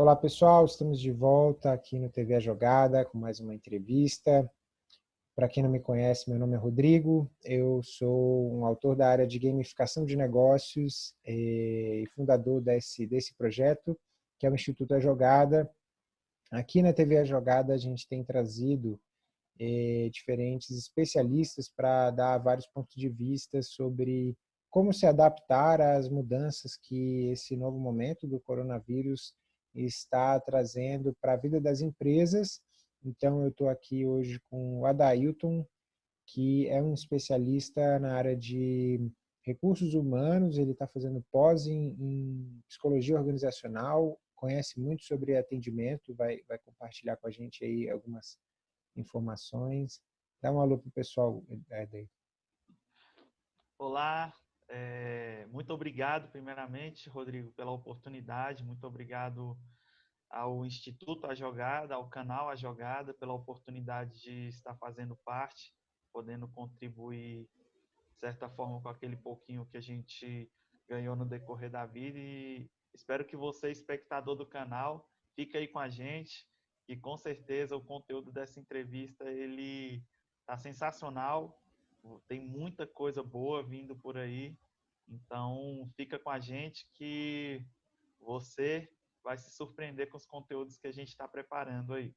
Olá pessoal, estamos de volta aqui no TV A Jogada com mais uma entrevista. Para quem não me conhece, meu nome é Rodrigo, eu sou um autor da área de gamificação de negócios eh, e fundador desse, desse projeto, que é o Instituto A Jogada. Aqui na TV A Jogada a gente tem trazido eh, diferentes especialistas para dar vários pontos de vista sobre como se adaptar às mudanças que esse novo momento do coronavírus está trazendo para a vida das empresas. Então, eu estou aqui hoje com o Adailton, que é um especialista na área de recursos humanos, ele está fazendo pós em, em, psicologia organizacional, conhece muito sobre atendimento, vai, vai compartilhar com a gente aí algumas informações. Dá um alô para o pessoal, Adailton. Olá, é, muito obrigado, primeiramente, Rodrigo, pela oportunidade. Muito obrigado ao Instituto A Jogada, ao canal A Jogada, pela oportunidade de estar fazendo parte, podendo contribuir, de certa forma, com aquele pouquinho que a gente ganhou no decorrer da vida. E espero que você, espectador do canal, fique aí com a gente. E com certeza o conteúdo dessa entrevista ele está sensacional tem muita coisa boa vindo por aí. Então, fica com a gente que você vai se surpreender com os conteúdos que a gente está preparando aí.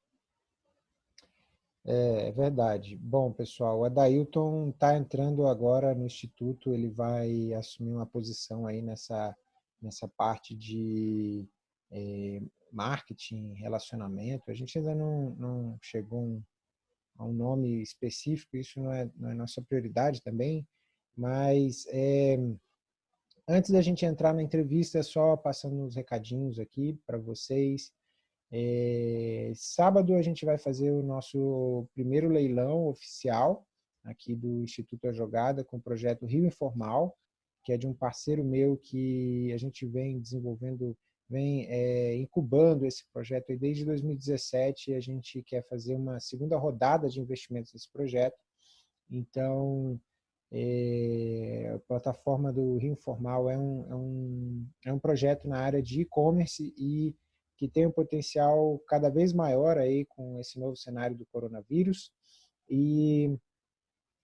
É, é verdade. Bom, pessoal, o Adailton está entrando agora no Instituto, ele vai assumir uma posição aí nessa, nessa parte de é, marketing, relacionamento. A gente ainda não, não chegou um, a um nome específico, isso não é, não é nossa prioridade também, mas é, antes da gente entrar na entrevista, só passando uns recadinhos aqui para vocês. É, sábado a gente vai fazer o nosso primeiro leilão oficial aqui do Instituto A Jogada com o projeto Rio Informal, que é de um parceiro meu que a gente vem desenvolvendo vem é, incubando esse projeto desde 2017 a gente quer fazer uma segunda rodada de investimentos nesse projeto. Então, é, a plataforma do Rio Informal é um, é um, é um projeto na área de e-commerce e que tem um potencial cada vez maior aí com esse novo cenário do coronavírus. E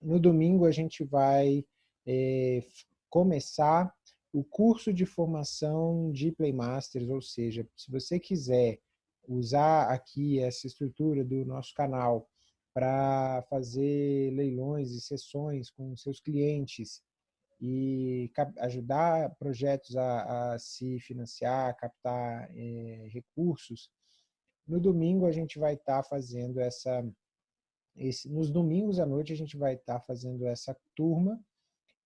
no domingo a gente vai é, começar o curso de formação de Playmasters, ou seja, se você quiser usar aqui essa estrutura do nosso canal para fazer leilões e sessões com seus clientes e ajudar projetos a, a se financiar, a captar é, recursos, no domingo a gente vai estar tá fazendo essa... Esse, nos domingos à noite a gente vai estar tá fazendo essa turma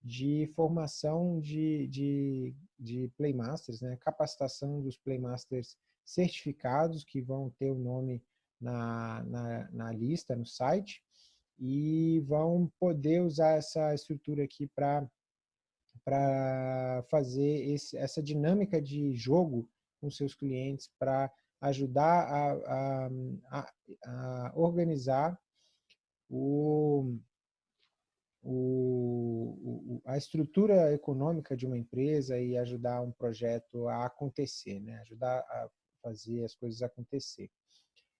de formação de, de, de Playmasters, né? capacitação dos Playmasters certificados, que vão ter o nome na, na, na lista, no site, e vão poder usar essa estrutura aqui para fazer esse, essa dinâmica de jogo com seus clientes, para ajudar a, a, a, a organizar o, o, o, a estrutura econômica de uma empresa e ajudar um projeto a acontecer, né? ajudar a fazer as coisas acontecer.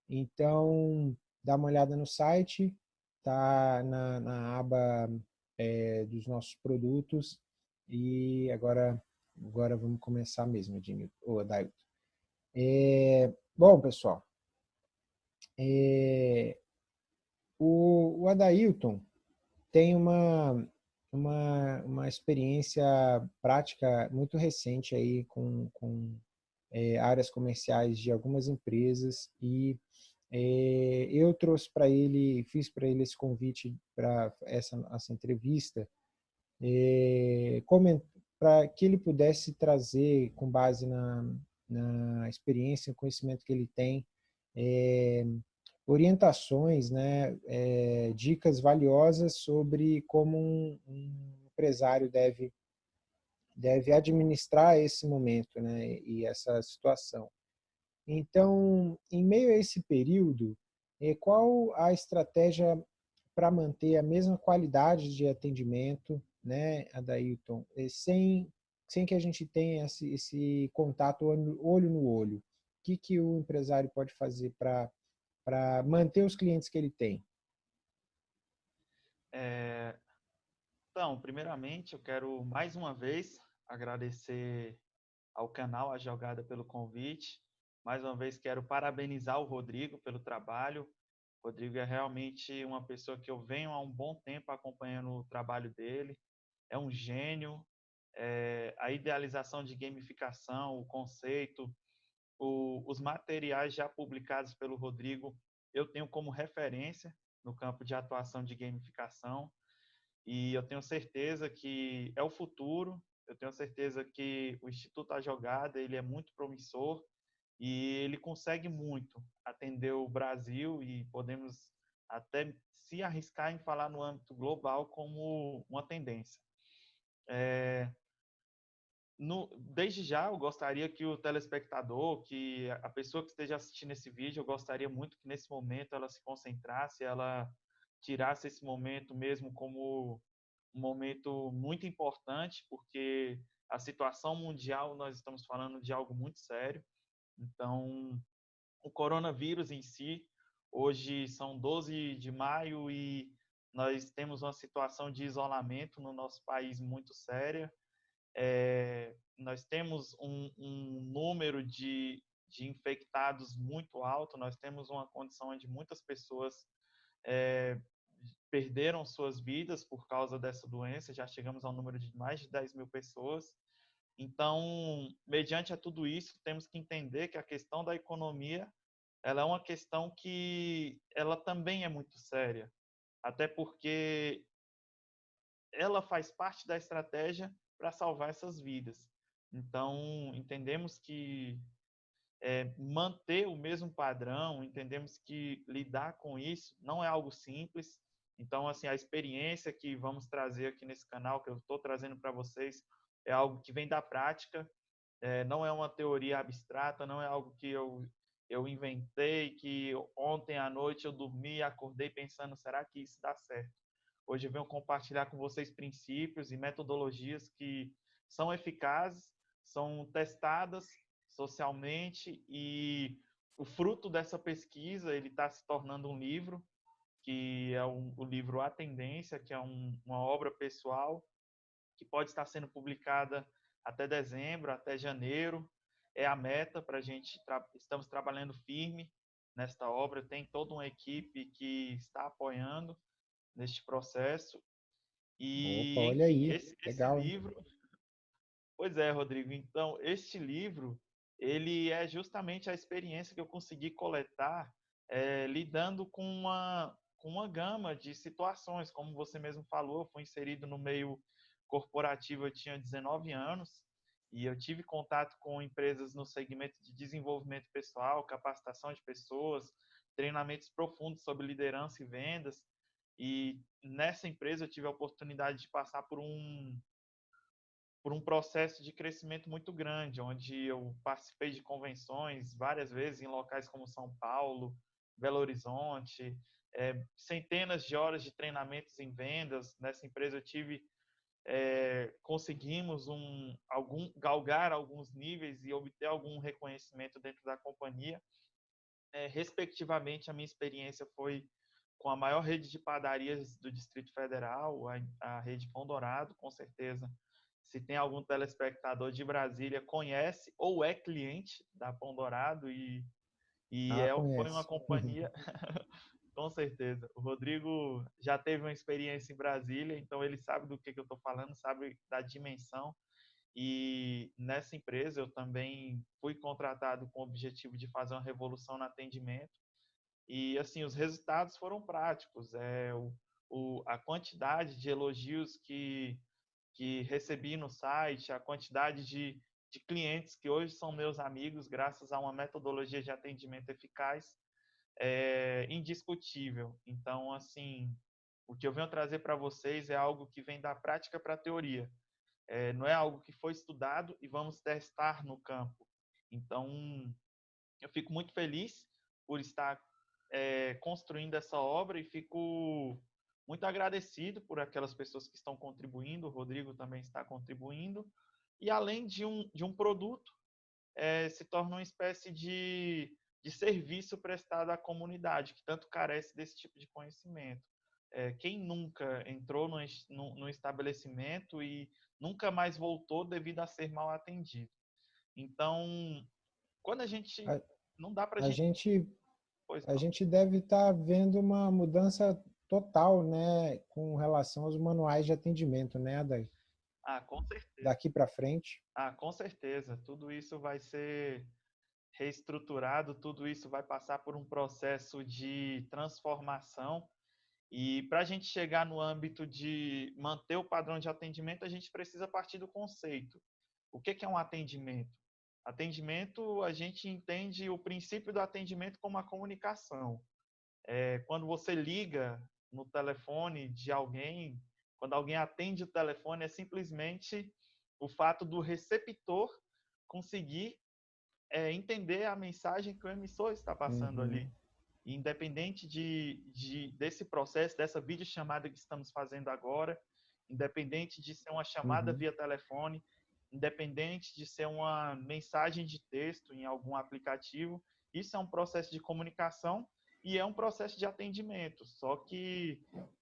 Então, dá uma olhada no site, tá na, na aba é, dos nossos produtos e agora, agora vamos começar mesmo, Edmilton, ou Adailton. É, bom, pessoal, é, o, o Adailton, tem uma, uma, uma experiência prática muito recente aí com, com é, áreas comerciais de algumas empresas e é, eu trouxe para ele, fiz para ele esse convite para essa, essa entrevista, é, para que ele pudesse trazer, com base na, na experiência e conhecimento que ele tem, é, orientações, né, é, dicas valiosas sobre como um, um, empresário deve, deve administrar esse momento né, e essa situação. Então, em meio a esse período, é, qual a estratégia para manter a mesma qualidade de atendimento, né, Adailton, sem, sem que a gente tenha esse, esse contato olho no olho? que, que o empresário pode fazer para manter os clientes que ele tem? É, então, primeiramente, eu quero mais uma vez agradecer ao canal A Jogada pelo convite. Mais uma vez, quero parabenizar o Rodrigo pelo trabalho. O Rodrigo é realmente uma pessoa que eu venho há um bom tempo acompanhando o trabalho dele. É um gênio. É, a idealização de gamificação, o conceito, o, os materiais já publicados pelo Rodrigo, eu tenho como referência no campo de atuação de gamificação. E eu tenho certeza que é o futuro. Eu tenho certeza que o Instituto A Jogada ele é muito promissor e ele consegue muito atender o Brasil e podemos até se arriscar em falar no âmbito global como uma tendência. É, no, desde já, eu gostaria que o telespectador, que a pessoa que esteja assistindo esse vídeo, eu gostaria muito que nesse momento ela se concentrasse, ela tirasse esse momento mesmo como um momento muito importante, porque a situação mundial, nós estamos falando de algo muito sério. Então, o coronavírus em si, hoje são 12 de maio e nós temos uma situação de isolamento no nosso país muito séria é, nós temos um, um número de, de, infectados muito alto, nós temos uma condição onde muitas pessoas é, perderam suas vidas por causa dessa doença, já chegamos ao número de mais de 10 mil pessoas. Então, mediante a tudo isso, temos que entender que a questão da economia ela é uma questão que ela também é muito séria, até porque ela faz parte da estratégia para salvar essas vidas. Então, entendemos que é, manter o mesmo padrão, entendemos que lidar com isso não é algo simples. Então, assim, a experiência que vamos trazer aqui nesse canal, que eu estou trazendo para vocês, é algo que vem da prática, é, não é uma teoria abstrata, não é algo que eu, eu inventei, que ontem à noite eu dormi acordei pensando, será que isso dá certo? Hoje venho compartilhar com vocês princípios e metodologias que são eficazes, são testadas socialmente e o fruto dessa pesquisa ele está se tornando um livro que é um, o livro A Tendência, que é um, uma obra pessoal que pode estar sendo publicada até dezembro, até janeiro. É a meta para a gente. Tra estamos trabalhando firme nesta obra. Tem toda uma equipe que está apoiando neste processo. E Opa, olha aí, esse, legal. Esse livro, pois é, Rodrigo. Então, este livro, ele é justamente a experiência que eu consegui coletar é, lidando com uma, com uma gama de situações. Como você mesmo falou, eu fui inserido no meio corporativo, eu tinha 19 anos, e eu tive contato com empresas no segmento de desenvolvimento pessoal, capacitação de pessoas, treinamentos profundos sobre liderança e vendas. E nessa empresa eu tive a oportunidade de passar por um por um processo de crescimento muito grande, onde eu participei de convenções várias vezes em locais como São Paulo, Belo Horizonte, é, centenas de horas de treinamentos em vendas. Nessa empresa eu tive é, conseguimos um algum galgar alguns níveis e obter algum reconhecimento dentro da companhia. É, respectivamente, a minha experiência foi com a maior rede de padarias do Distrito Federal, a, a rede Pão Dourado, com certeza. Se tem algum telespectador de Brasília, conhece ou é cliente da Pão Dourado e, e ah, é, foi uma companhia, com certeza. O Rodrigo já teve uma experiência em Brasília, então ele sabe do que, que eu estou falando, sabe da dimensão. E nessa empresa eu também fui contratado com o objetivo de fazer uma revolução no atendimento e assim, os resultados foram práticos. É, o, o, a quantidade de elogios que, que recebi no site, a quantidade de, de clientes que hoje são meus amigos, graças a uma metodologia de atendimento eficaz, é indiscutível. Então, assim, o que eu venho trazer para vocês é algo que vem da prática para a teoria. É, não é algo que foi estudado e vamos testar no campo. Então, eu fico muito feliz por estar é, construindo essa obra e fico muito agradecido por aquelas pessoas que estão contribuindo. O Rodrigo também está contribuindo. E além de um, de um produto, é, se torna uma espécie de, de serviço prestado à comunidade, que tanto carece desse tipo de conhecimento. É, quem nunca entrou no, no, no, estabelecimento e nunca mais voltou devido a ser mal atendido? Então, quando a gente... A, não dá para a gente... gente a gente deve estar tá vendo uma mudança total, né, com relação aos manuais de atendimento, né, Adair? Ah, com certeza. Daqui para frente? Ah, com certeza. Tudo isso vai ser reestruturado, tudo isso vai passar por um processo de transformação. E para a gente chegar no âmbito de manter o padrão de atendimento, a gente precisa partir do conceito. O que é um atendimento? Atendimento, a gente entende o princípio do atendimento como a comunicação. É, quando você liga no telefone de alguém, quando alguém atende o telefone, é simplesmente o fato do receptor conseguir é, entender a mensagem que o emissor está passando uhum. ali. independente de, de, desse processo, dessa videochamada que estamos fazendo agora, independente de ser uma chamada uhum. via telefone, independente de ser uma mensagem de texto em algum aplicativo, isso é um processo de comunicação e é um processo de atendimento. Só que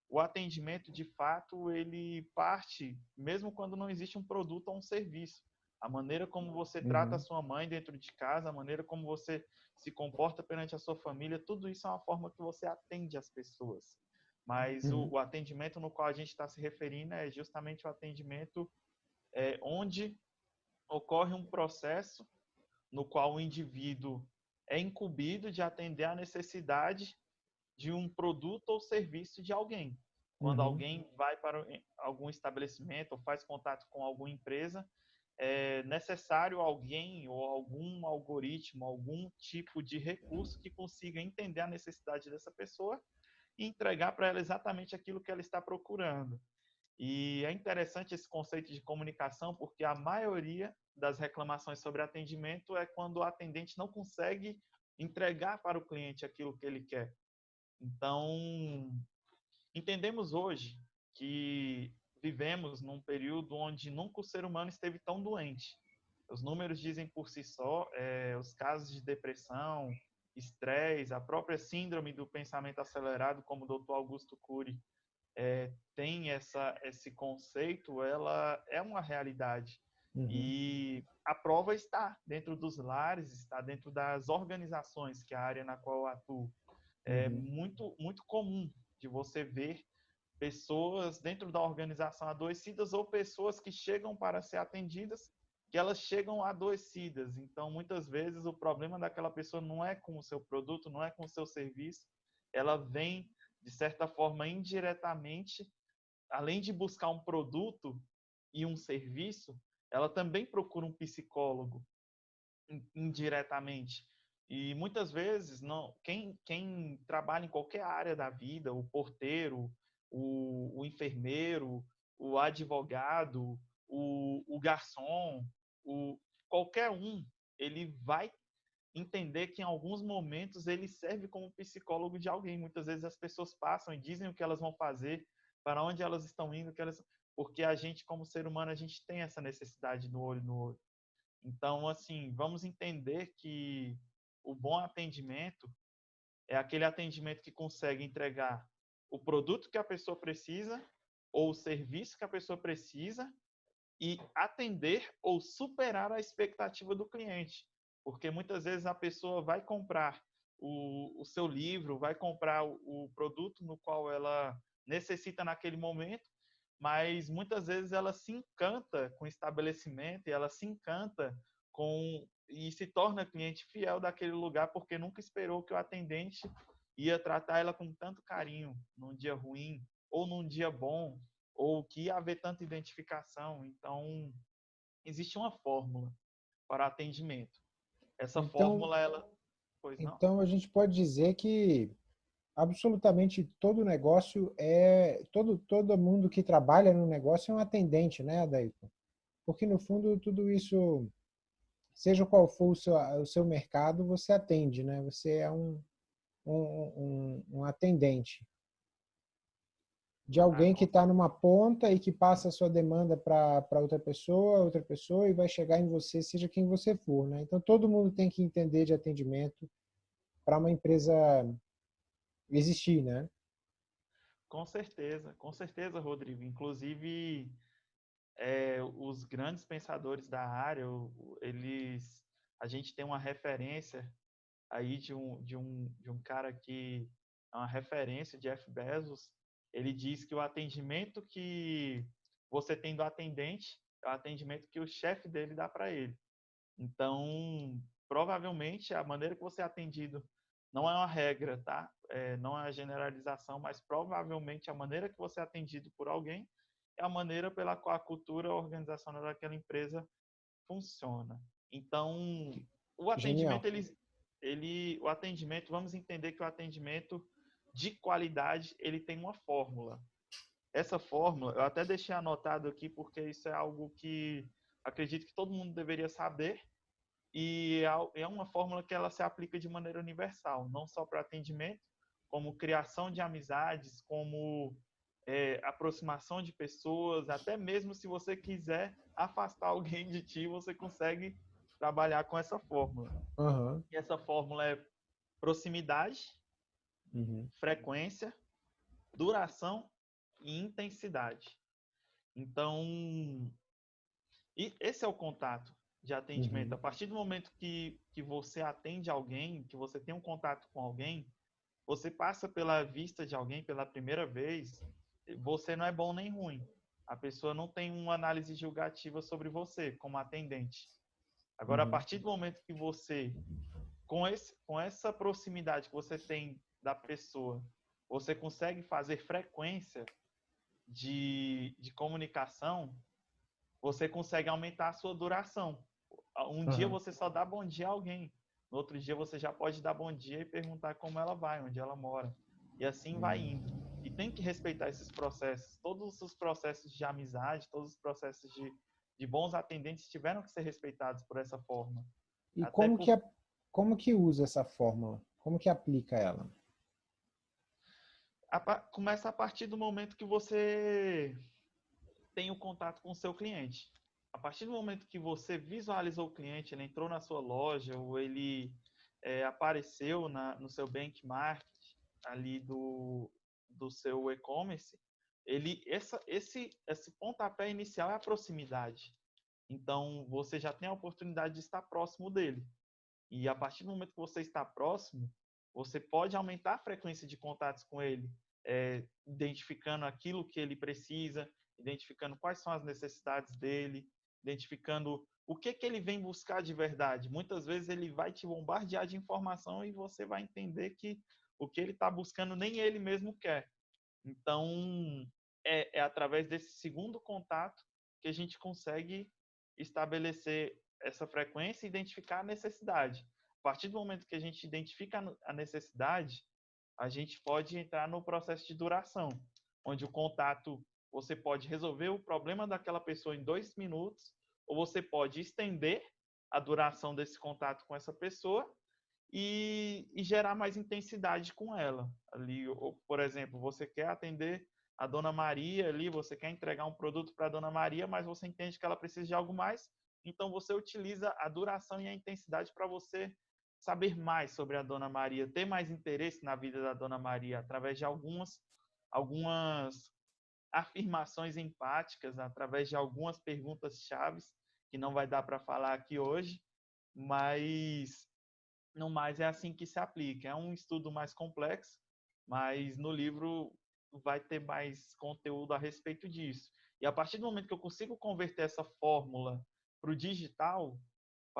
o atendimento, de fato, ele parte, mesmo quando não existe um produto ou um serviço. A maneira como você uhum. trata a sua mãe dentro de casa, a maneira como você se comporta perante a sua família, tudo isso é uma forma que você atende as pessoas. Mas uhum. o, o, atendimento no qual a gente está se referindo é justamente o atendimento é, onde ocorre um processo no qual o indivíduo é incumbido de atender a necessidade de um produto ou serviço de alguém. Quando uhum. alguém vai para algum estabelecimento ou faz contato com alguma empresa, é necessário alguém ou algum algoritmo, algum tipo de recurso que consiga entender a necessidade dessa pessoa e entregar para ela exatamente aquilo que ela está procurando. E é interessante esse conceito de comunicação, porque a maioria das reclamações sobre atendimento é quando o atendente não consegue entregar para o cliente aquilo que ele quer. Então, entendemos hoje que vivemos num período onde nunca o ser humano esteve tão doente. Os números dizem por si só, é, os casos de depressão, estresse, a própria síndrome do pensamento acelerado, como o Dr. Augusto Cury é, tem essa, esse conceito, ela é uma realidade. Uhum. E a prova está dentro dos lares, está dentro das organizações, que é a área na qual eu atuo. É uhum. muito, muito comum de você ver pessoas dentro da organização adoecidas ou pessoas que chegam para ser atendidas, que elas chegam adoecidas. Então, muitas vezes, o problema daquela pessoa não é com o seu produto, não é com o seu serviço, ela vem, de certa forma, indiretamente, além de buscar um produto e um serviço, ela também procura um psicólogo indiretamente. E muitas vezes, não, quem, quem trabalha em qualquer área da vida, o porteiro, o, o enfermeiro, o advogado, o, o garçom, o, qualquer um, ele vai entender que em alguns momentos ele serve como psicólogo de alguém. Muitas vezes as pessoas passam e dizem o que elas vão fazer, para onde elas estão indo, que elas porque a gente como ser humano a gente tem essa necessidade do olho no olho. Então, assim, vamos entender que o bom atendimento é aquele atendimento que consegue entregar o produto que a pessoa precisa ou o serviço que a pessoa precisa e atender ou superar a expectativa do cliente. Porque muitas vezes a pessoa vai comprar o, o seu livro, vai comprar o, o produto no qual ela necessita naquele momento, mas muitas vezes ela se encanta com o estabelecimento e ela se encanta com e se torna cliente fiel daquele lugar porque nunca esperou que o atendente ia tratar ela com tanto carinho num dia ruim ou num dia bom ou que ia haver tanta identificação. Então, existe uma fórmula para atendimento. Essa então, fórmula, ela... Então, a gente pode dizer que absolutamente todo negócio é... Todo, todo mundo que trabalha no negócio é um atendente, né, Adailton? Porque, no fundo, tudo isso seja qual for o seu, o seu mercado, você atende, né? Você é um, um, um, um atendente. De alguém que está numa ponta e que passa a sua demanda para outra pessoa, outra pessoa e vai chegar em você, seja quem você for, né? Então todo mundo tem que entender de atendimento para uma empresa existir, né? Com certeza, com certeza, Rodrigo. Inclusive, é, os grandes pensadores da área, eles, a gente tem uma referência aí de um, de um, de um cara que é uma referência, Jeff Bezos, ele diz que o atendimento que você tem do atendente é o atendimento que o chefe dele dá para ele. Então, provavelmente, a maneira que você é atendido não é uma regra, tá? É, não é uma generalização, mas provavelmente a maneira que você é atendido por alguém é a maneira pela qual a cultura organizacional daquela empresa funciona. Então, o atendimento, ele, ele, o atendimento, vamos entender que o atendimento de qualidade, ele tem uma fórmula. Essa fórmula, eu até deixei anotado aqui porque isso é algo que acredito que todo mundo deveria saber e é, é uma fórmula que ela se aplica de maneira universal, não só para atendimento, como criação de amizades, como é, aproximação de pessoas, até mesmo se você quiser afastar alguém de ti, você consegue trabalhar com essa fórmula. Uhum. E essa fórmula é proximidade, uhum. frequência, duração e intensidade. Então, e esse é o contato de atendimento. Uhum. A partir do momento que, que você atende alguém, que você tem um contato com alguém, você passa pela vista de alguém pela primeira vez, você não é bom nem ruim. A pessoa não tem uma análise julgativa sobre você como atendente. Agora, uhum. a partir do momento que você, com, esse, com essa proximidade que você tem da pessoa, você consegue fazer frequência de, de comunicação, você consegue aumentar a sua duração. Um uhum. dia você só dá bom dia a alguém, no outro dia você já pode dar bom dia e perguntar como ela vai, onde ela mora. E assim vai indo. E tem que respeitar esses processos. Todos os processos de amizade, todos os processos de, de bons atendentes tiveram que ser respeitados por essa forma. E como, por... que, como que usa essa fórmula? Como que aplica ela? A, começa a partir do momento que você tem o contato com o seu cliente. A partir do momento que você visualizou o cliente, ele entrou na sua loja ou ele é, apareceu na, no seu benchmark ali do, do seu e-commerce, ele essa, esse esse pontapé inicial é a proximidade. Então você já tem a oportunidade de estar próximo dele. E a partir do momento que você está próximo, você pode aumentar a frequência de contatos com ele, é, identificando aquilo que ele precisa, identificando quais são as necessidades dele, identificando o que, que ele vem buscar de verdade. Muitas vezes ele vai te bombardear de informação e você vai entender que o que ele está buscando nem ele mesmo quer. Então, é, é através desse segundo contato que a gente consegue estabelecer essa frequência e identificar a necessidade. A partir do momento que a gente identifica a necessidade, a gente pode entrar no processo de duração, onde o contato você pode resolver o problema daquela pessoa em dois minutos, ou você pode estender a duração desse contato com essa pessoa e, e gerar mais intensidade com ela. Ali, ou, por exemplo, você quer atender a Dona Maria ali, você quer entregar um produto para a Dona Maria, mas você entende que ela precisa de algo mais, então você utiliza a duração e a intensidade para você saber mais sobre a Dona Maria, ter mais interesse na vida da Dona Maria através de algumas algumas afirmações empáticas, através de algumas perguntas chaves que não vai dar para falar aqui hoje, mas no mais é assim que se aplica. É um estudo mais complexo, mas no livro vai ter mais conteúdo a respeito disso. E a partir do momento que eu consigo converter essa fórmula para o digital,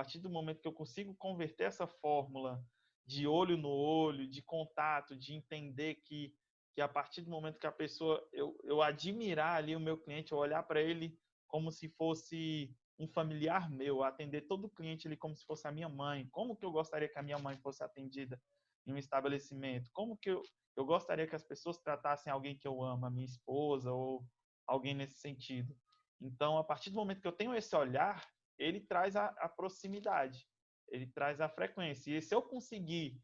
partir do momento que eu consigo converter essa fórmula de olho no olho, de contato, de entender que, que a partir do momento que a pessoa, eu, eu admirar ali o meu cliente, eu olhar para ele como se fosse um familiar meu, atender todo cliente ali como se fosse a minha mãe, como que eu gostaria que a minha mãe fosse atendida em um estabelecimento, como que eu, eu gostaria que as pessoas tratassem alguém que eu amo, a minha esposa ou alguém nesse sentido. Então, a partir do momento que eu tenho esse olhar, ele traz a, a proximidade, ele traz a frequência. E se eu conseguir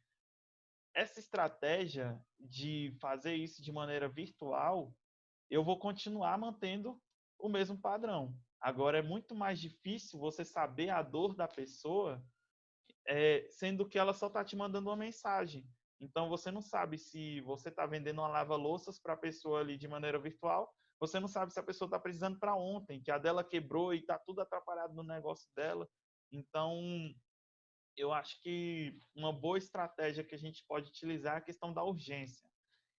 essa estratégia de fazer isso de maneira virtual, eu vou continuar mantendo o mesmo padrão. Agora, é muito mais difícil você saber a dor da pessoa, é, sendo que ela só está te mandando uma mensagem. Então, você não sabe se você está vendendo uma lava-louças para a pessoa ali de maneira virtual, você não sabe se a pessoa está precisando para ontem, que a dela quebrou e está tudo atrapalhado no negócio dela. Então, eu acho que uma boa estratégia que a gente pode utilizar é a questão da urgência.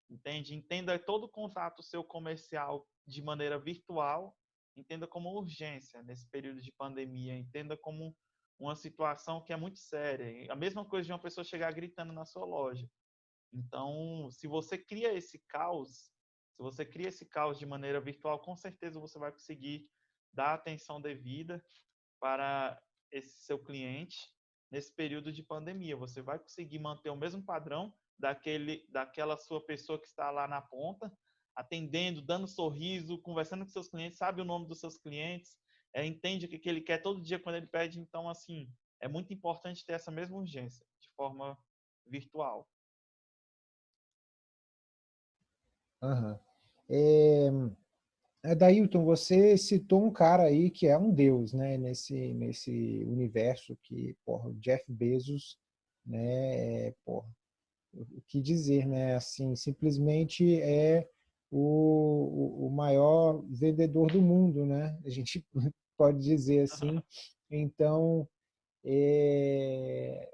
Entende? Entenda todo o contato seu comercial de maneira virtual, entenda como urgência nesse período de pandemia, entenda como uma situação que é muito séria. A mesma coisa de uma pessoa chegar gritando na sua loja. Então, se você cria esse caos, se você cria esse caos de maneira virtual, com certeza você vai conseguir dar atenção devida para esse seu cliente nesse período de pandemia. Você vai conseguir manter o mesmo padrão daquele, daquela sua pessoa que está lá na ponta, atendendo, dando sorriso, conversando com seus clientes, sabe o nome dos seus clientes, é, entende o que, que ele quer todo dia quando ele pede. Então, assim, é muito importante ter essa mesma urgência de forma virtual. Uhum. É, Dailton, você citou um cara aí que é um deus, né, nesse, nesse universo que, porra, Jeff Bezos, né, é, porra, o que dizer, né, assim, simplesmente é o, o maior vendedor do mundo, né, a gente pode dizer assim, então, é,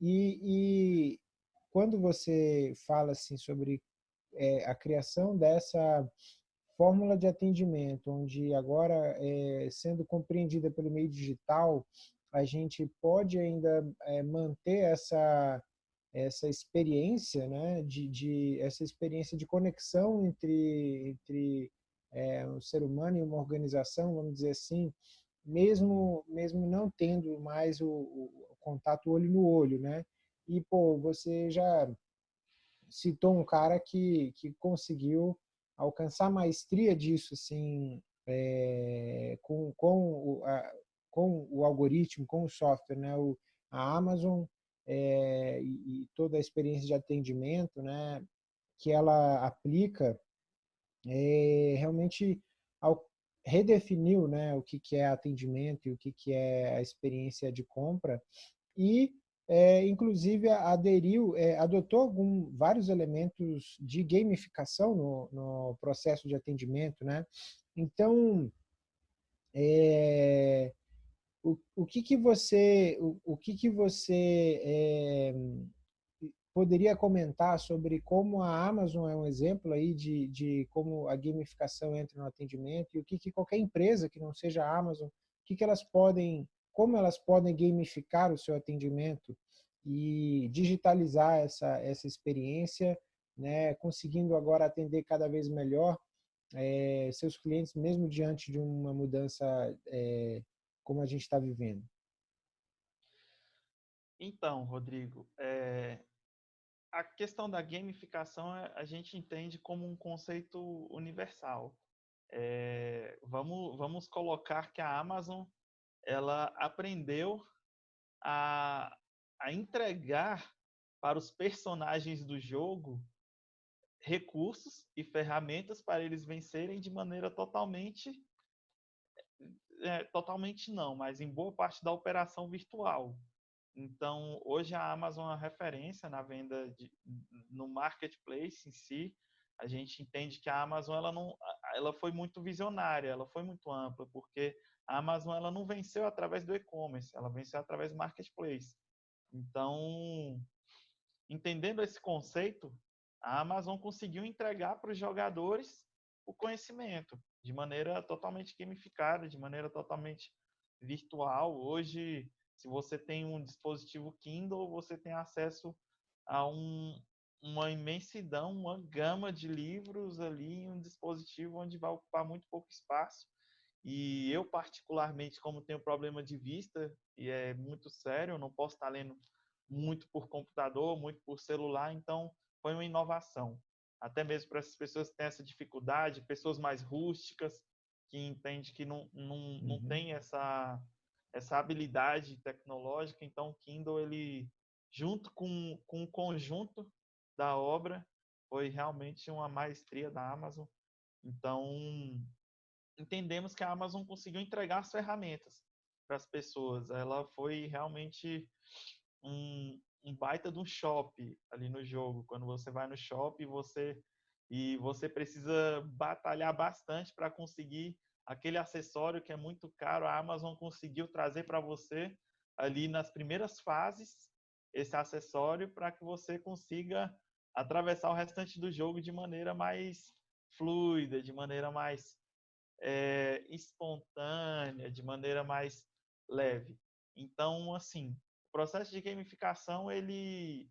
e, e quando você fala assim sobre é, a criação dessa fórmula de atendimento, onde agora, é, sendo compreendida pelo meio digital, a gente pode ainda é, manter essa essa experiência, né, de, de, essa experiência de conexão entre entre é, um ser humano e uma organização, vamos dizer assim, mesmo mesmo não tendo mais o, o contato olho no olho, né? E pô, você já citou um cara que que conseguiu alcançar maestria disso, assim, é, com, com, o, a, com o algoritmo, com o software, né? O, a Amazon é, e, e, toda a experiência de atendimento, né? Que ela aplica, é, realmente ao, redefiniu, né? O que, que é atendimento e o que, que é a experiência de compra e é, inclusive aderiu, é, adotou algum, vários elementos de gamificação no, no processo de atendimento, né? Então, é, o, o que que você, o, o que que você é, poderia comentar sobre como a Amazon é um exemplo aí de, de como a gamificação entra no atendimento e o que, que qualquer empresa que não seja a Amazon, o que, que elas podem como elas podem gamificar o seu atendimento e digitalizar essa, essa experiência, né, conseguindo agora atender cada vez melhor é, seus clientes, mesmo diante de uma mudança é, como a gente está vivendo? Então, Rodrigo, é, a questão da gamificação a gente entende como um conceito universal. É, vamos, vamos colocar que a Amazon ela aprendeu a, a entregar para os personagens do jogo recursos e ferramentas para eles vencerem de maneira totalmente é, totalmente não, mas em boa parte da operação virtual. Então, hoje a Amazon é uma referência na venda de, no marketplace em si. A gente entende que a Amazon ela não, ela foi muito visionária, ela foi muito ampla, porque a Amazon ela não venceu através do e-commerce, ela venceu através do marketplace. Então, entendendo esse conceito, a Amazon conseguiu entregar para os jogadores o conhecimento de maneira totalmente gamificada, de maneira totalmente virtual. Hoje, se você tem um dispositivo Kindle, você tem acesso a um, uma imensidão, uma gama de livros ali em um dispositivo onde vai ocupar muito pouco espaço e eu, particularmente, como tenho problema de vista, e é muito sério, eu não posso estar lendo muito por computador, muito por celular, então foi uma inovação. Até mesmo para essas pessoas que têm essa dificuldade, pessoas mais rústicas, que entendem que não, não, uhum. não tem essa, essa habilidade tecnológica, então o Kindle, ele, junto com, com o conjunto da obra, foi realmente uma maestria da Amazon Então, entendemos que a Amazon conseguiu entregar as ferramentas para as pessoas. Ela foi realmente um, um baita de um shop ali no jogo. Quando você vai no shop, você e você precisa batalhar bastante para conseguir aquele acessório que é muito caro. A Amazon conseguiu trazer para você ali nas primeiras fases esse acessório para que você consiga atravessar o restante do jogo de maneira mais fluida, de maneira mais é, espontânea, de maneira mais leve. Então, assim, o processo de gamificação ele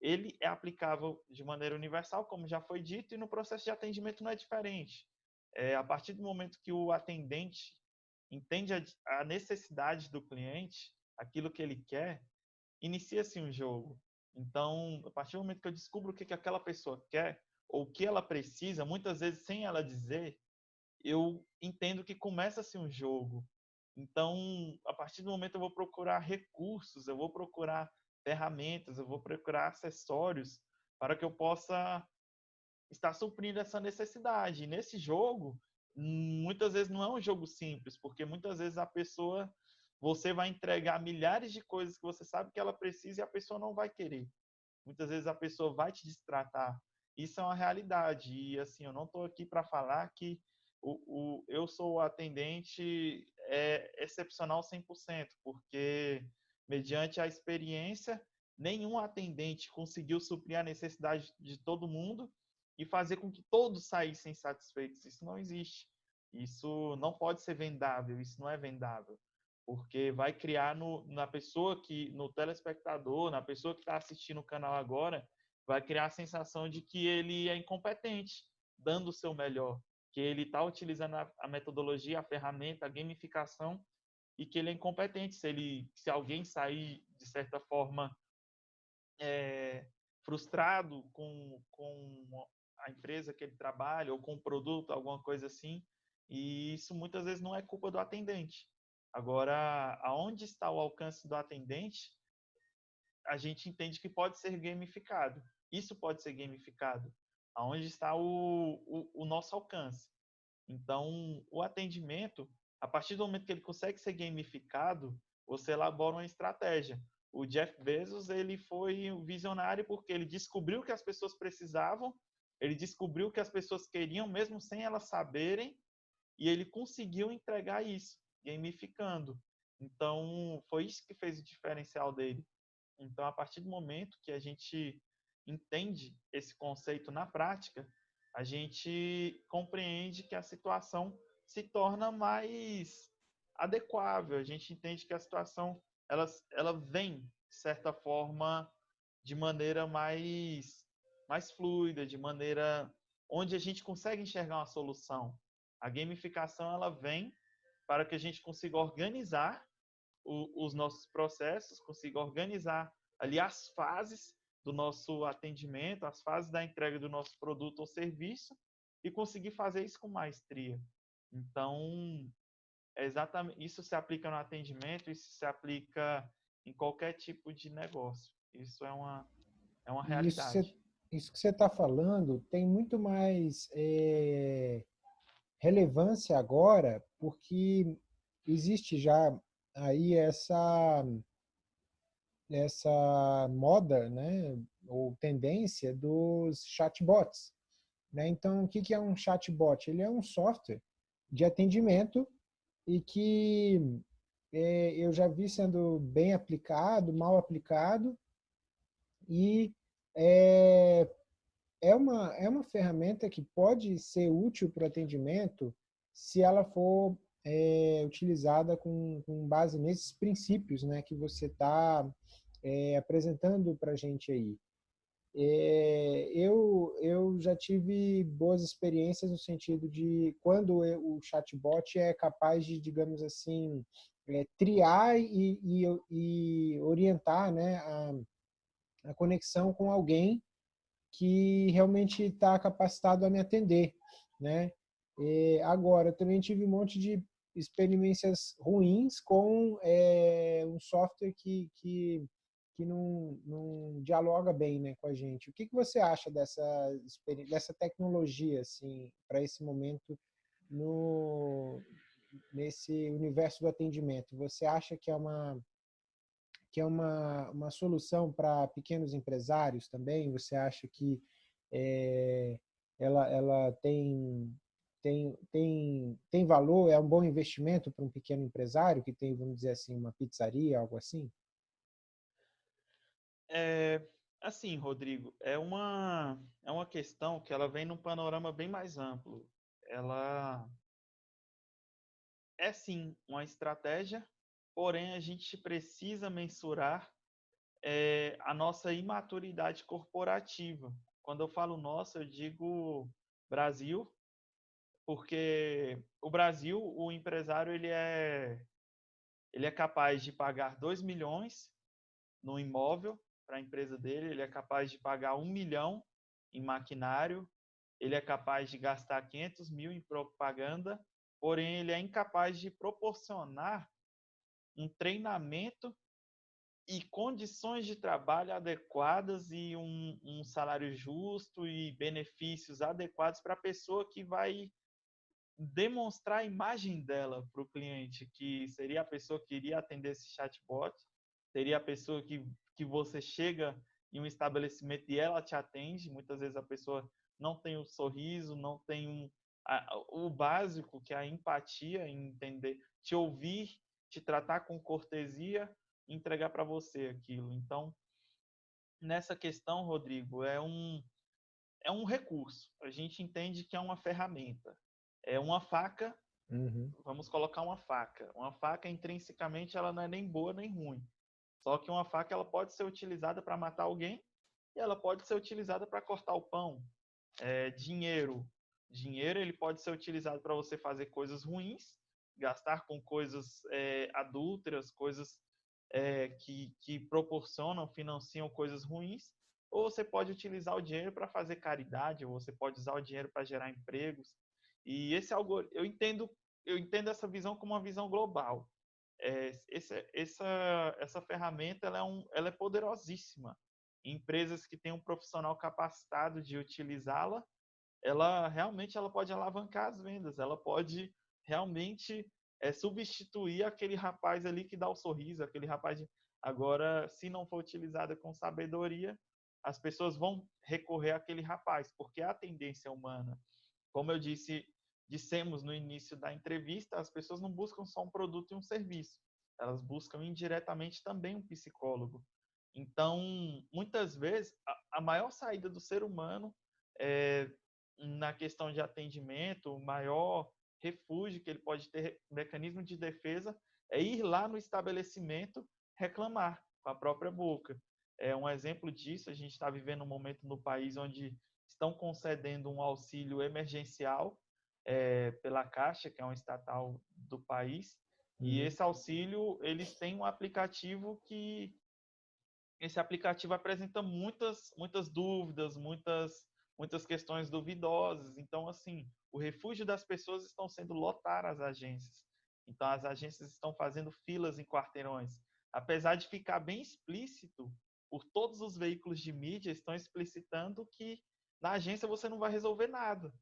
ele é aplicável de maneira universal, como já foi dito, e no processo de atendimento não é diferente. É, a partir do momento que o atendente entende a, a necessidade do cliente, aquilo que ele quer, inicia-se um jogo. Então, a partir do momento que eu descubro o que, que aquela pessoa quer, ou o que ela precisa, muitas vezes sem ela dizer, eu entendo que começa-se um jogo. Então, a partir do momento eu vou procurar recursos, eu vou procurar ferramentas, eu vou procurar acessórios para que eu possa estar suprindo essa necessidade. E nesse jogo, muitas vezes não é um jogo simples, porque muitas vezes a pessoa você vai entregar milhares de coisas que você sabe que ela precisa e a pessoa não vai querer. Muitas vezes a pessoa vai te distratar. Isso é uma realidade. E assim, eu não estou aqui para falar que o, o, eu sou atendente é, excepcional 100%, porque mediante a experiência, nenhum atendente conseguiu suprir a necessidade de todo mundo e fazer com que todos saíssem satisfeitos. Isso não existe. Isso não pode ser vendável, isso não é vendável. Porque vai criar no, na pessoa que, no telespectador, na pessoa que está assistindo o canal agora, vai criar a sensação de que ele é incompetente, dando o seu melhor, que ele está utilizando a, a metodologia, a ferramenta, a gamificação e que ele é incompetente. Se, ele, se alguém sair, de certa forma, é, frustrado com, com a empresa que ele trabalha ou com o produto, alguma coisa assim, e isso muitas vezes não é culpa do atendente. Agora, aonde está o alcance do atendente, a gente entende que pode ser gamificado. Isso pode ser gamificado. Aonde está o, o, o nosso alcance. Então, o atendimento, a partir do momento que ele consegue ser gamificado, você elabora uma estratégia. O Jeff Bezos ele foi visionário porque ele descobriu que as pessoas precisavam, ele descobriu que as pessoas queriam mesmo sem elas saberem, e ele conseguiu entregar isso, gamificando. Então, foi isso que fez o diferencial dele. Então, a partir do momento que a gente entende esse conceito na prática, a gente compreende que a situação se torna mais adequável. A gente entende que a situação ela, ela vem, de certa forma, de maneira mais, mais fluida, de maneira onde a gente consegue enxergar uma solução. A gamificação ela vem para que a gente consiga organizar o, os nossos processos, consiga organizar ali as fases do nosso atendimento, as fases da entrega do nosso produto ou serviço e conseguir fazer isso com maestria. Então, é exatamente isso se aplica no atendimento, isso se aplica em qualquer tipo de negócio. Isso é uma é uma realidade. Isso, isso que você está falando tem muito mais é, relevância agora, porque existe já aí essa essa moda, né, ou tendência dos chatbots. Né? Então, o que é um chatbot? Ele é um software de atendimento e que é, eu já vi sendo bem aplicado, mal aplicado, e é, é, uma, é uma ferramenta que pode ser útil para o atendimento se ela for é, utilizada com, com base nesses princípios né, que você está é, apresentando para a gente aí. É, eu, eu já tive boas experiências no sentido de quando o chatbot é capaz de, digamos assim, é, triar e, e, e, orientar né, a, a conexão com alguém que realmente está capacitado a me atender. Né? E agora, eu também tive um monte de experiências ruins com é, um software que, que que não, não dialoga bem né, com a gente. O que, que você acha dessa, dessa tecnologia assim, para esse momento no, nesse universo do atendimento? Você acha que é uma, que é uma, uma solução para pequenos empresários também? Você acha que é, ela, ela tem, tem, tem, tem valor, é um bom investimento para um pequeno empresário que tem, vamos dizer assim, uma pizzaria, algo assim? É, assim, Rodrigo, é uma, é uma questão que ela vem num panorama bem mais amplo. Ela é sim uma estratégia, porém a gente precisa mensurar é, a nossa imaturidade corporativa. Quando eu falo nossa, eu digo Brasil, porque o Brasil, o empresário ele é ele é capaz de pagar 2 milhões no imóvel para a empresa dele, ele é capaz de pagar um milhão em maquinário, ele é capaz de gastar 500 mil em propaganda, porém ele é incapaz de proporcionar um treinamento e condições de trabalho adequadas e um, um salário justo e benefícios adequados para a pessoa que vai demonstrar a imagem dela para o cliente, que seria a pessoa que iria atender esse chatbot, seria a pessoa que que você chega em um estabelecimento e ela te atende. Muitas vezes a pessoa não tem o sorriso, não tem um, a, o básico, que é a empatia, em entender, te ouvir, te tratar com cortesia, entregar para você aquilo. Então, nessa questão, Rodrigo, é um é um recurso. A gente entende que é uma ferramenta. É uma faca. Uhum. Vamos colocar uma faca. Uma faca intrinsecamente ela não é nem boa nem ruim. Só que uma faca ela pode ser utilizada para matar alguém e ela pode ser utilizada para cortar o pão. É, dinheiro. Dinheiro ele pode ser utilizado para você fazer coisas ruins, gastar com coisas é, adúlteras, coisas é, que, que proporcionam, financiam coisas ruins, ou você pode utilizar o dinheiro para fazer caridade, ou você pode usar o dinheiro para gerar empregos. E esse algo eu entendo eu entendo essa visão como uma visão global é, esse, essa, essa ferramenta ela é, um, ela é poderosíssima. Empresas que têm um profissional capacitado de utilizá-la, ela realmente ela pode alavancar as vendas, ela pode realmente é, substituir aquele rapaz ali que dá o sorriso, aquele rapaz de... Agora, se não for utilizada com sabedoria, as pessoas vão recorrer àquele rapaz, porque é a tendência humana. Como eu disse dissemos no início da entrevista, as pessoas não buscam só um produto e um serviço, elas buscam indiretamente também um psicólogo. Então, muitas vezes, a, maior saída do ser humano é, na questão de atendimento, o maior refúgio que ele pode ter, mecanismo de defesa, é ir lá no estabelecimento reclamar com a própria boca. É um exemplo disso, a gente está vivendo um momento no país onde estão concedendo um auxílio emergencial é, pela Caixa, que é um estatal do país, uhum. e esse auxílio, eles têm um aplicativo que esse aplicativo apresenta muitas muitas dúvidas, muitas muitas questões duvidosas. Então, assim, o refúgio das pessoas estão sendo lotar as agências. Então, as agências estão fazendo filas em quarteirões. Apesar de ficar bem explícito, por todos os veículos de mídia estão explicitando que na agência você não vai resolver nada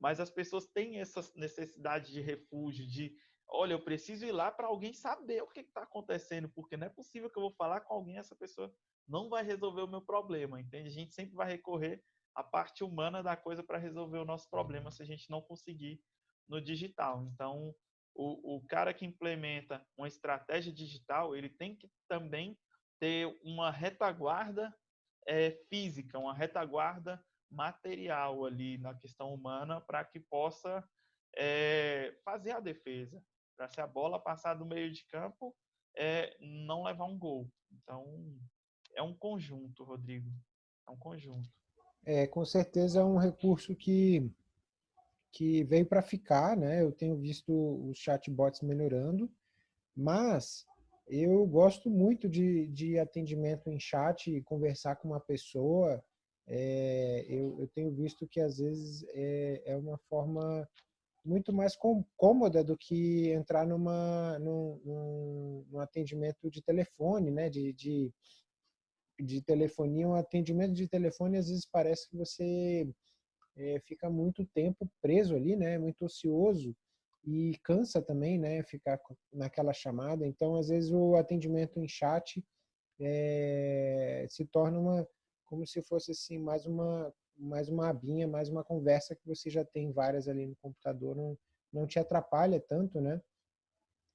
mas as pessoas têm essa necessidade de refúgio, de, olha, eu preciso ir lá para alguém saber o que está acontecendo, porque não é possível que eu vou falar com alguém essa pessoa não vai resolver o meu problema, entende? A gente sempre vai recorrer à parte humana da coisa para resolver o nosso problema se a gente não conseguir no digital. Então, o, o cara que implementa uma estratégia digital, ele tem que também ter uma retaguarda é, física, uma retaguarda material ali na questão humana para que possa é, fazer a defesa, para se a bola passar do meio de campo, é, não levar um gol. Então, é um conjunto, Rodrigo. É um conjunto. É, com certeza é um recurso que, que veio para ficar, né? Eu tenho visto os chatbots melhorando, mas eu gosto muito de, de atendimento em chat, conversar com uma pessoa, é, eu, eu, tenho visto que às vezes é, é uma forma muito mais com, cômoda do que entrar numa, num, num, num, atendimento de telefone, né? de, de de telefonia, um atendimento de telefone, às vezes parece que você é, fica muito tempo preso ali, né? Muito ocioso e cansa também, né? Ficar naquela chamada. Então, às vezes o atendimento em chat é, se torna uma como se fosse assim mais uma mais uma abinha, mais uma conversa que você já tem várias ali no computador, não, não te atrapalha tanto, né?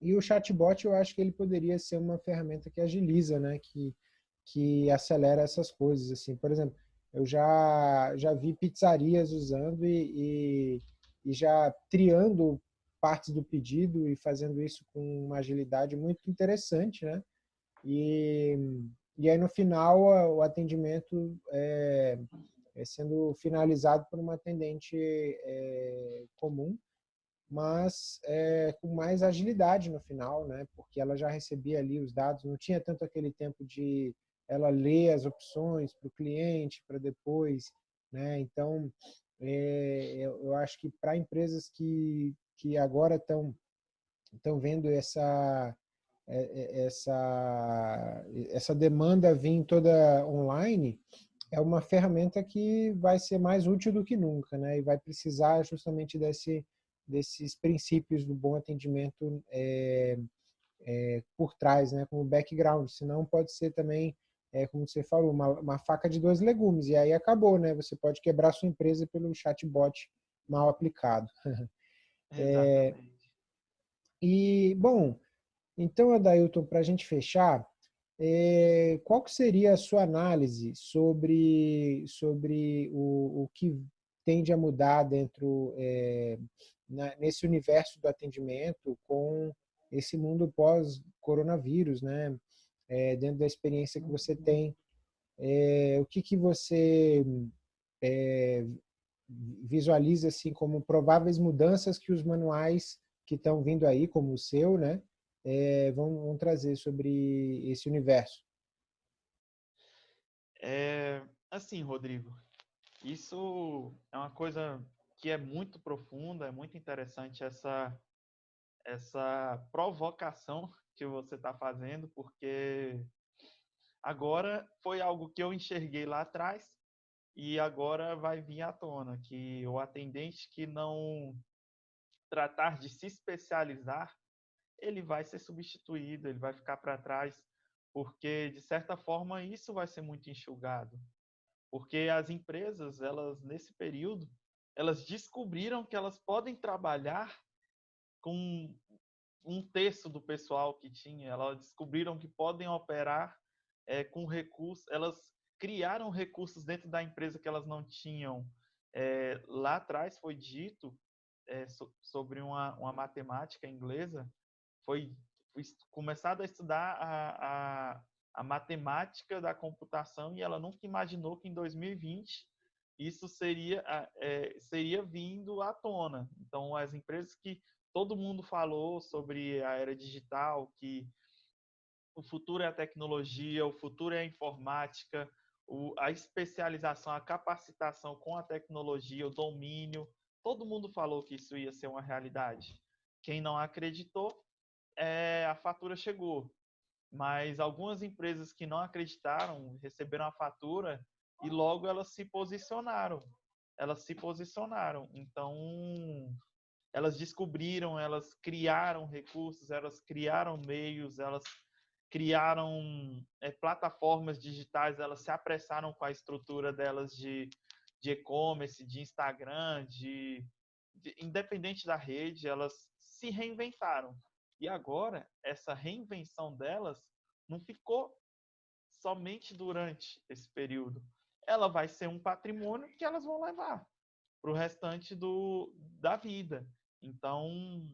E o chatbot, eu acho que ele poderia ser uma ferramenta que agiliza, né? Que, que acelera essas coisas, assim. Por exemplo, eu já, já vi pizzarias usando e, e, e já triando partes do pedido e fazendo isso com uma agilidade muito interessante, né? E, e aí, no final, o atendimento é, é sendo finalizado por uma atendente é, comum, mas é, com mais agilidade no final, né? Porque ela já recebia ali os dados, não tinha tanto aquele tempo de ela ler as opções para o cliente para depois, né? Então, é, eu acho que para empresas que que agora estão vendo essa essa essa demanda vir toda online é uma ferramenta que vai ser mais útil do que nunca, né? E vai precisar justamente desse desses princípios do bom atendimento é, é, por trás, né, como background. Senão pode ser também, é, como você falou, uma, uma, faca de dois legumes. E aí acabou, né? Você pode quebrar sua empresa pelo chatbot mal aplicado. é, e, bom, então, Adailton, para a gente fechar, é, qual seria a sua análise sobre, sobre o, o que tende a mudar dentro é, na, nesse universo do atendimento com esse mundo pós-coronavírus, né? É, dentro da experiência que você tem, é, o que, que você é, visualiza assim como prováveis mudanças que os manuais que estão vindo aí, como o seu, né, é, vão, vão, trazer sobre esse universo? É, assim, Rodrigo, isso é uma coisa que é muito profunda, é muito interessante essa, essa provocação que você está fazendo, porque agora foi algo que eu enxerguei lá atrás e agora vai vir à tona, que o atendente que não tratar de se especializar, ele vai ser substituído, ele vai ficar para trás, porque de certa forma isso vai ser muito enxugado. Porque as empresas, elas nesse período, elas descobriram que elas podem trabalhar com um terço do pessoal que tinha. Elas descobriram que podem operar é, com recursos. Elas criaram recursos dentro da empresa que elas não tinham. É, lá atrás foi dito é, so, sobre uma, uma, matemática inglesa, foi, começado a estudar a, a, a matemática da computação e ela nunca imaginou que em 2020 isso seria, é, seria vindo à tona. Então, as empresas que todo mundo falou sobre a era digital, que o futuro é a tecnologia, o futuro é a informática, o, a especialização, a capacitação com a tecnologia, o domínio, todo mundo falou que isso ia ser uma realidade. Quem não acreditou, é, a fatura chegou. Mas algumas empresas que não acreditaram receberam a fatura e logo elas se posicionaram. Elas se posicionaram. Então, elas descobriram, elas criaram recursos, elas criaram meios, elas criaram é, plataformas digitais, elas se apressaram com a estrutura delas de, de e-commerce, de Instagram, de, de, independente da rede, elas se reinventaram. E agora, essa reinvenção delas não ficou somente durante esse período ela vai ser um patrimônio que elas vão levar para o restante do, da vida. Então,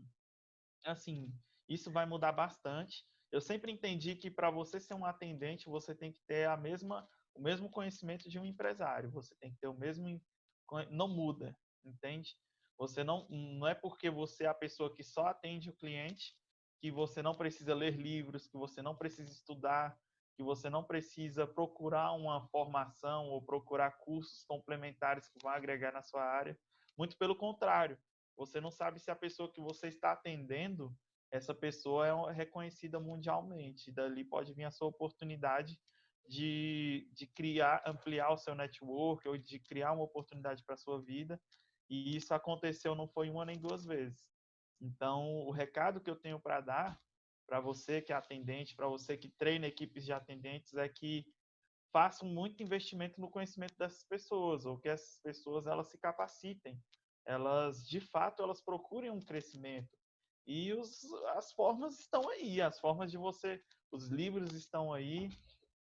assim, isso vai mudar bastante. Eu sempre entendi que para você ser um atendente, você tem que ter a mesma, o mesmo conhecimento de um empresário. Você tem que ter o mesmo, não muda, entende? Você não, não é porque você é a pessoa que só atende o cliente que você não precisa ler livros, que você não precisa estudar, que você não precisa procurar uma formação ou procurar cursos complementares que vão agregar na sua área. Muito pelo contrário, você não sabe se a pessoa que você está atendendo, essa pessoa é reconhecida mundialmente. Dali pode vir a sua oportunidade de, de criar, ampliar o seu network ou de criar uma oportunidade para a sua vida. E isso aconteceu não foi uma nem duas vezes. Então, o recado que eu tenho para dar para você que é atendente, para você que treina equipes de atendentes, é que façam muito investimento no conhecimento dessas pessoas, ou que essas pessoas elas se capacitem, elas de fato elas procurem um crescimento. E os, as formas estão aí, as formas de você, os livros estão aí,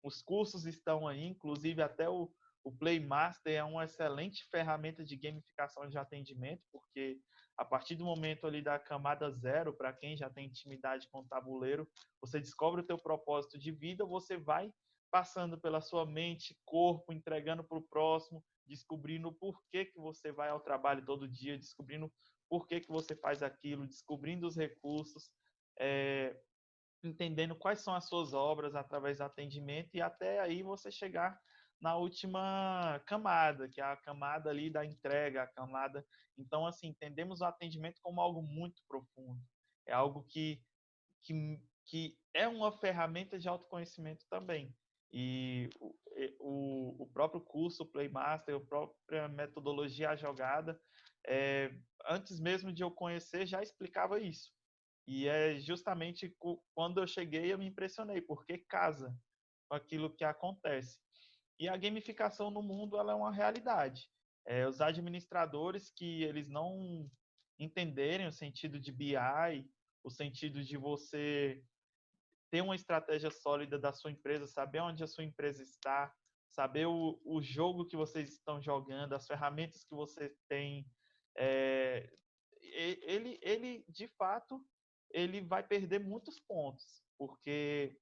os cursos estão aí, inclusive até o, o Playmaster é uma excelente ferramenta de gamificação de atendimento, porque a partir do momento ali da camada zero, para quem já tem intimidade com o tabuleiro, você descobre o teu propósito de vida, você vai passando pela sua mente, corpo, entregando para o próximo, descobrindo por que, que você vai ao trabalho todo dia, descobrindo por que, que você faz aquilo, descobrindo os recursos, é, entendendo quais são as suas obras através do atendimento e até aí você chegar na última camada, que é a camada ali da entrega, a camada. Então, assim, entendemos o atendimento como algo muito profundo. É algo que, que, que é uma ferramenta de autoconhecimento também. E o, o, o próprio curso Playmaster, a própria metodologia jogada, é, antes mesmo de eu conhecer, já explicava isso. E é justamente quando eu cheguei, eu me impressionei, porque casa com aquilo que acontece. E a gamificação no mundo ela é uma realidade. É, os administradores que eles não entenderem o sentido de BI, o sentido de você ter uma estratégia sólida da sua empresa, saber onde a sua empresa está, saber o, o jogo que vocês estão jogando, as ferramentas que você tem, é, ele, ele de fato ele vai perder muitos pontos, porque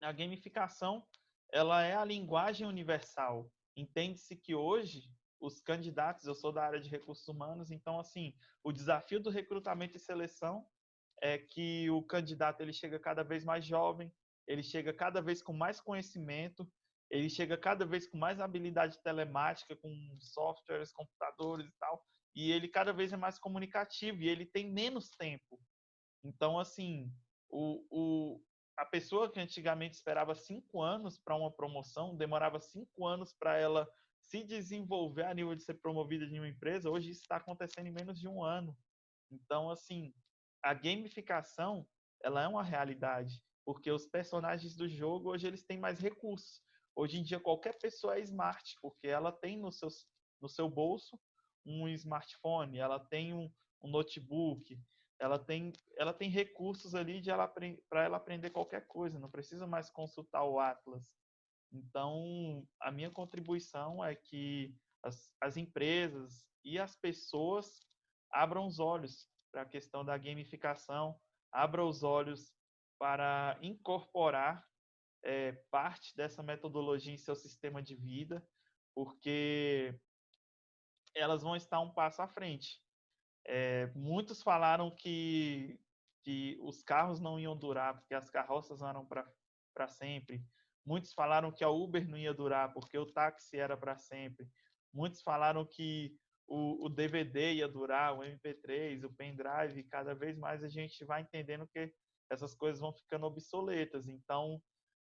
a gamificação ela é a linguagem universal. Entende-se que hoje os candidatos, eu sou da área de recursos humanos, então assim, o desafio do recrutamento e seleção é que o candidato ele chega cada vez mais jovem, ele chega cada vez com mais conhecimento, ele chega cada vez com mais habilidade telemática, com softwares, computadores e tal, e ele cada vez é mais comunicativo e ele tem menos tempo. Então, assim, o, o, a pessoa que antigamente esperava cinco anos para uma promoção, demorava cinco anos para ela se desenvolver a nível de ser promovida em uma empresa, hoje isso está acontecendo em menos de um ano. Então, assim, a gamificação, ela é uma realidade, porque os personagens do jogo hoje eles têm mais recursos. Hoje em dia qualquer pessoa é smart, porque ela tem no seu, no seu bolso um smartphone, ela tem um, um notebook, ela tem, ela tem recursos ali para ela aprender qualquer coisa, não precisa mais consultar o Atlas. Então, a minha contribuição é que as, as empresas e as pessoas abram os olhos para a questão da gamificação, abram os olhos para incorporar é, parte dessa metodologia em seu sistema de vida, porque elas vão estar um passo à frente. É, muitos falaram que, que os carros não iam durar, porque as carroças eram para sempre. Muitos falaram que a Uber não ia durar, porque o táxi era para sempre. Muitos falaram que o, o, DVD ia durar, o MP3, o pendrive. Cada vez mais a gente vai entendendo que essas coisas vão ficando obsoletas. Então,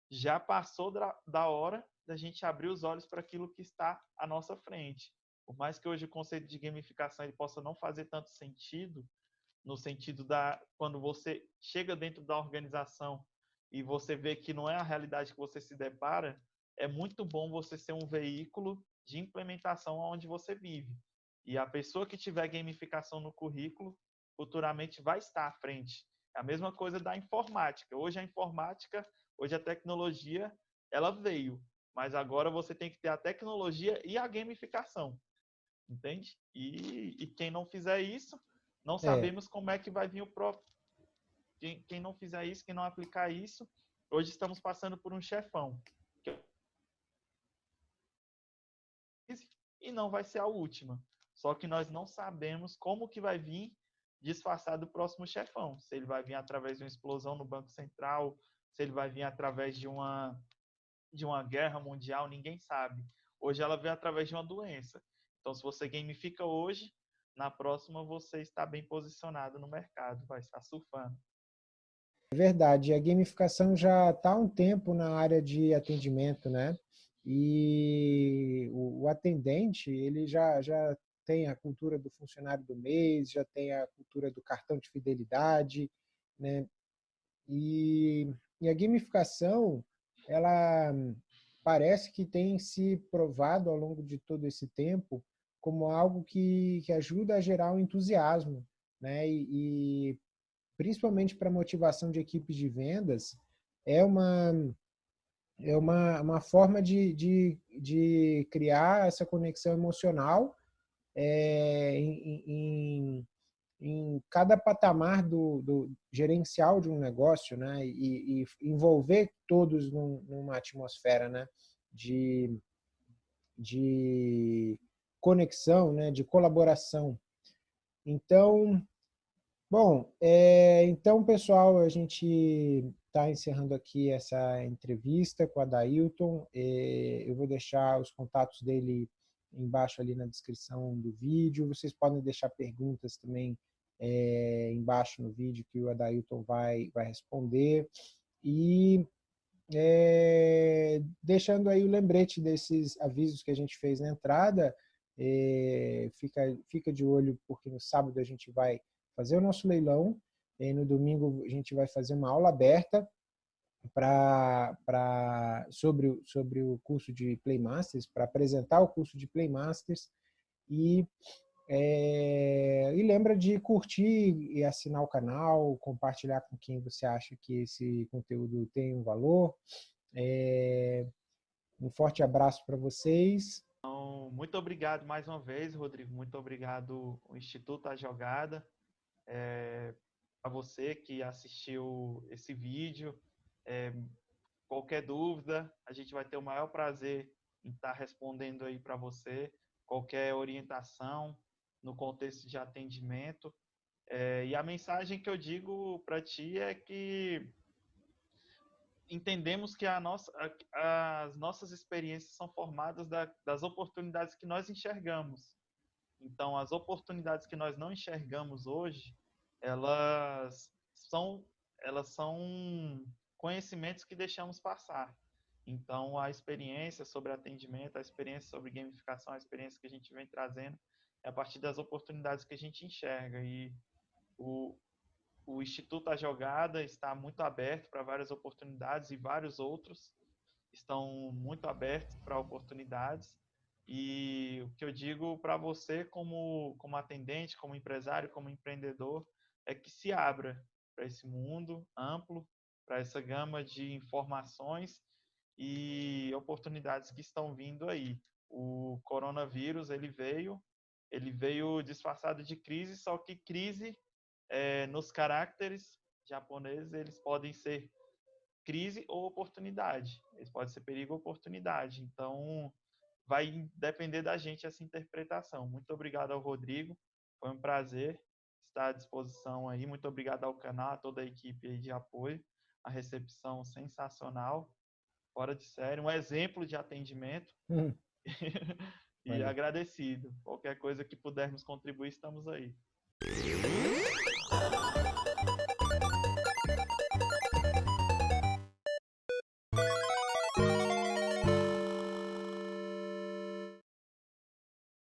já passou da, da hora da gente abrir os olhos para aquilo que está à nossa frente. Por mais que hoje o conceito de gamificação ele possa não fazer tanto sentido, no sentido da quando você chega dentro da organização e você vê que não é a realidade que você se depara, é muito bom você ser um veículo de implementação onde você vive. E a pessoa que tiver gamificação no currículo, futuramente vai estar à frente. É a mesma coisa da informática. Hoje a informática, hoje a tecnologia, ela veio, mas agora você tem que ter a tecnologia e a gamificação entende? E, e quem não fizer isso, não é. sabemos é. como é que vai vir o próprio. Quem, quem não fizer isso, quem não aplicar isso, hoje estamos passando por um chefão. E não vai ser a última. Só que nós não sabemos como que vai vir disfarçado do próximo chefão. Se ele vai vir através de uma explosão no Banco Central, se ele vai vir através de uma, de uma guerra mundial, ninguém sabe. Hoje ela vem através de uma doença. Então, se você gamifica hoje, na próxima você está bem posicionado no mercado, vai estar surfando. É verdade, a gamificação já está há um tempo na área de atendimento, né? E o, atendente, ele já, já tem a cultura do funcionário do mês, já tem a cultura do cartão de fidelidade, né? E, e a gamificação, ela parece que tem se provado ao longo de todo esse tempo como algo que, que ajuda a gerar um entusiasmo, né? E, e principalmente para motivação de equipes de vendas, é uma é uma, uma forma de, de, de criar essa conexão emocional é, em, em, em, cada patamar do, do, gerencial de um negócio, né? E, e envolver todos num, numa atmosfera, né? De, de conexão, né? De colaboração. Então, bom, é, então pessoal, a gente está encerrando aqui essa entrevista com a Dailton. É, eu vou deixar os contatos dele embaixo ali na descrição do vídeo. Vocês podem deixar perguntas também é, embaixo no vídeo que o Adailton vai, vai responder. E é, deixando aí o lembrete desses avisos que a gente fez na entrada, é, fica, fica de olho porque no sábado a gente vai fazer o nosso leilão, e no domingo a gente vai fazer uma aula aberta pra, pra, sobre, sobre o curso de Playmasters, para apresentar o curso de Playmasters e, é, e lembra de curtir e assinar o canal, compartilhar com quem você acha que esse conteúdo tem um valor. É, um forte abraço para vocês. Então, muito obrigado mais uma vez, Rodrigo. Muito obrigado o Instituto A Jogada. É, a você que assistiu esse vídeo. É, qualquer dúvida, a gente vai ter o maior prazer em estar respondendo aí para você. Qualquer orientação no contexto de atendimento. É, e a mensagem que eu digo para ti é que entendemos que nossa, as nossas experiências são formadas da, das oportunidades que nós enxergamos. Então, as oportunidades que nós não enxergamos hoje, elas são, elas são conhecimentos que deixamos passar. Então, a experiência sobre atendimento, a experiência sobre gamificação, a experiência que a gente vem trazendo é a partir das oportunidades que a gente enxerga. E o, o Instituto A Jogada está muito aberto para várias oportunidades e vários outros estão muito abertos para oportunidades. E o que eu digo para você, como, como atendente, como empresário, como empreendedor, é que se abra para esse mundo amplo para essa gama de informações e oportunidades que estão vindo aí. O coronavírus ele veio, ele veio disfarçado de crise, só que crise é, nos caracteres japoneses eles podem ser crise ou oportunidade. Eles podem ser perigo ou oportunidade. Então vai depender da gente essa interpretação. Muito obrigado ao Rodrigo, foi um prazer estar à disposição aí. Muito obrigado ao canal, a toda a equipe de apoio a recepção sensacional, fora de série, um exemplo de atendimento. Hum. e agradecido. Qualquer coisa que pudermos contribuir, estamos aí.